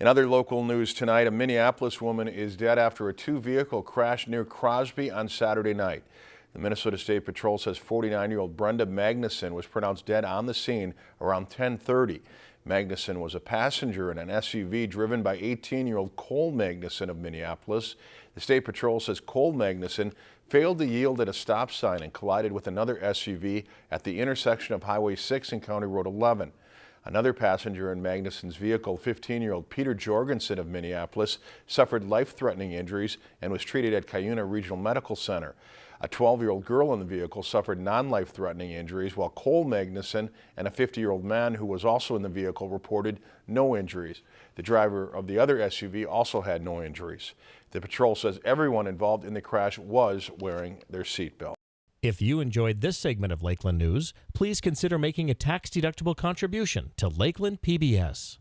In other local news tonight, a Minneapolis woman is dead after a two-vehicle crash near Crosby on Saturday night. The Minnesota State Patrol says 49-year-old Brenda Magnuson was pronounced dead on the scene around 1030. Magnuson was a passenger in an SUV driven by 18-year-old Cole Magnuson of Minneapolis. The State Patrol says Cole Magnuson failed to yield at a stop sign and collided with another SUV at the intersection of Highway 6 and County Road 11. Another passenger in Magnuson's vehicle, 15-year-old Peter Jorgensen of Minneapolis, suffered life-threatening injuries and was treated at Cuyuna Regional Medical Center. A 12-year-old girl in the vehicle suffered non-life-threatening injuries, while Cole Magnuson and a 50-year-old man who was also in the vehicle reported no injuries. The driver of the other SUV also had no injuries. The patrol says everyone involved in the crash was wearing their seatbelt. If you enjoyed this segment of Lakeland News, please consider making a tax-deductible contribution to Lakeland PBS.